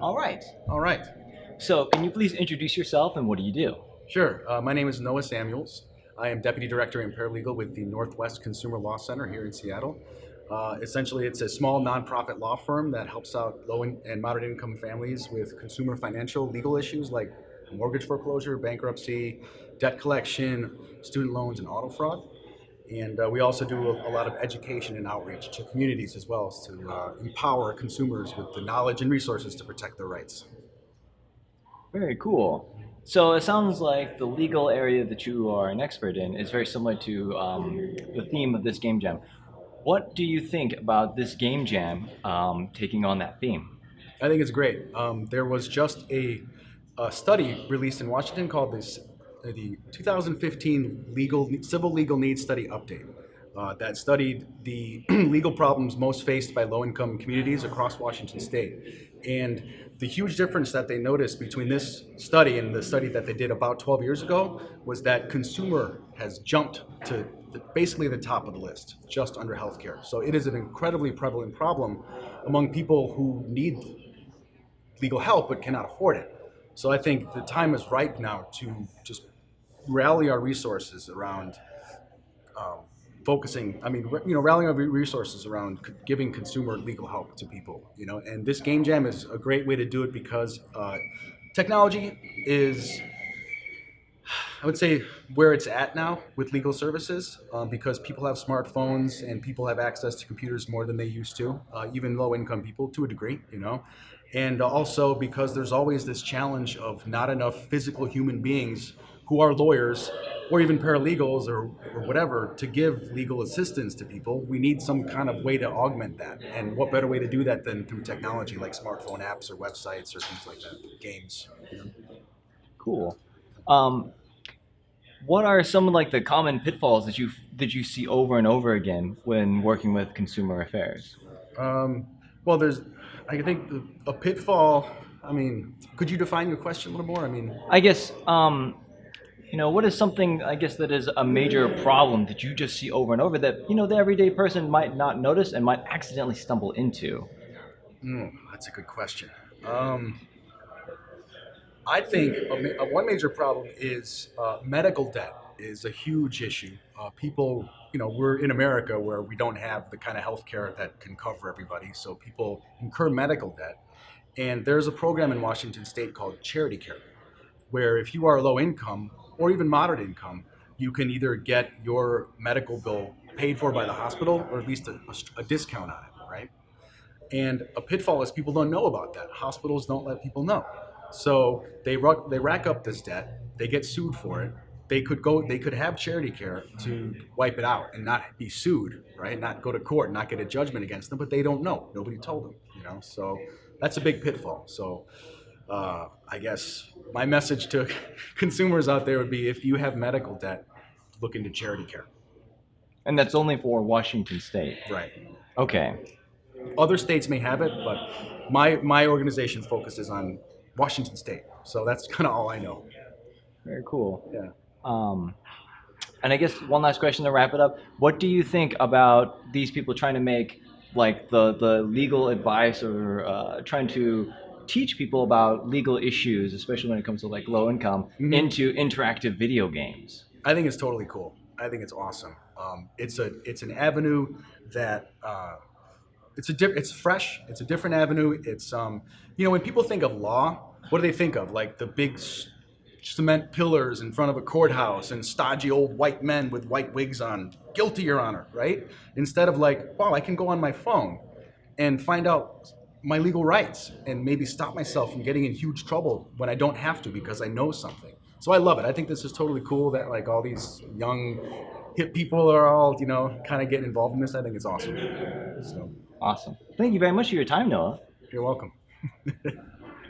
All right. All right. So, can you please introduce yourself and what do you do? Sure. Uh, my name is Noah Samuels. I am Deputy Director and Paralegal with the Northwest Consumer Law Center here in Seattle. Uh, essentially, it's a small nonprofit law firm that helps out low and moderate income families with consumer financial legal issues like mortgage foreclosure, bankruptcy, debt collection, student loans, and auto fraud. And uh, we also do a, a, lot of education and outreach to communities as well as to uh, empower consumers with the knowledge and resources to protect their rights. Very cool. So it sounds like the legal area that you are an expert in is very similar to um, the theme of this game jam. What do you think about this game jam um, taking on that theme? I think it's great. Um, there was just a, a, study released in Washington called this the 2015 legal civil legal needs study update uh, that studied the legal problems most faced by low-income communities across Washington state. And the huge difference that they noticed between this study and the study that they did about 12 years ago was that consumer has jumped to basically the top of the list, just under healthcare. So it is an incredibly prevalent problem among people who need legal help but cannot afford it. So I think the time is ripe now to just rally our resources around um, focusing, I mean, you know, rallying our resources around giving consumer legal help to people, you know, and this game jam is a great way to do it because uh, technology is, I would say, where it's at now with legal services um, because people have smartphones and people have access to computers more than they used to, uh, even low income people to a degree, you know, and also because there's always this challenge of not enough physical human beings who are lawyers or even paralegals or, or whatever to give legal assistance to people. We need some kind of way to augment that. And what better way to do that than through technology like smartphone apps or websites or things like that, games. Cool. Um, what are some of like the common pitfalls that you that you see over and over again when working with consumer affairs? Um, well, there's, I think a pitfall. I mean, could you define your question a little more? I mean, I guess um, you know, what is something, I guess, that is a major problem that you just see over and over that, you know, the everyday person might not notice and might accidentally stumble into? Mm, that's a good question. Um, I think a, a one major problem is uh, medical debt is a huge issue. Uh, people, you know, we're in America where we don't have the kind of health care that can cover everybody, so people incur medical debt. And there's a program in Washington state called Charity Care, where if you are low income, or even moderate income, you can either get your medical bill paid for by the hospital or at least a, a, discount on it, right? And a pitfall is people don't know about that. Hospitals don't let people know. So they, they rack up this debt, they get sued for it, they could go they could have charity care to wipe it out and not be sued right not go to court not get a judgment against them but they don't know nobody told them you know so that's a big pitfall so uh, I guess my message to consumers out there would be if you have medical debt, look into charity care. And that's only for Washington State. Right. Okay. Other states may have it, but my my organization focuses on Washington State, so that's kind of all I know. Very cool. Yeah. Um, and I guess one last question to wrap it up: What do you think about these people trying to make like the the legal advice or uh, trying to teach people about legal issues, especially when it comes to like low income, mm-hmm. into interactive video games. I think it's totally cool. I think it's awesome. Um, it's a it's an avenue that uh, it's a diff- it's fresh. It's a different avenue. It's um you know when people think of law, what do they think of? Like the big cement pillars in front of a courthouse and stodgy old white men with white wigs on. Guilty, Your Honor, right? Instead of like, wow, I can go on my phone and find out my legal rights and maybe stop myself from getting in huge trouble when I don't have to because I know something. So I love it. I think this is totally cool that like all these young hip people are all, you know, kind of getting involved in this. I think it's awesome. So awesome. Thank you very much for your time, Noah. You're welcome.